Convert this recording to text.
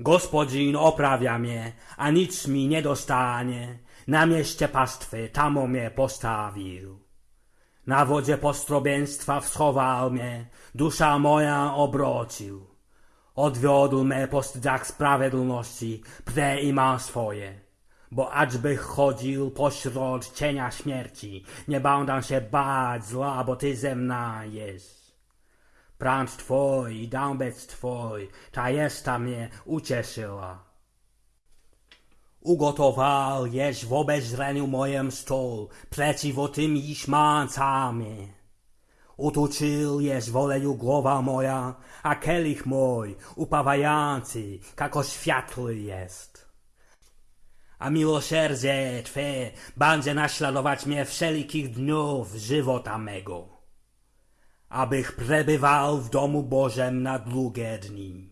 Gospodzin oprawia mnie, a nic mi nie dostanie. Na mieście pastwy tam o mnie postawił. Na wodzie postrobieństwa schował mnie, dusza moja obrocił. Odwiodł mnie po stydzach sprawiedlności, i ma swoje. Bo aczby chodził pośród cienia śmierci, nie będę się bać zła, bo ty ze mną jest. Prąd twój i dąbec twój, ta jesta mnie ucieszyła. Ugotował jeść w obezrzeniu mojem stół, przeciw tym iż mancami. Utuczył jest w oleju głowa moja, a kielich mój, upawający, jako światły jest. A miłosierdzie Twe będzie naśladować mnie wszelkich dniów żywota mego abych přebyval v domu Božem na dlouhé dní.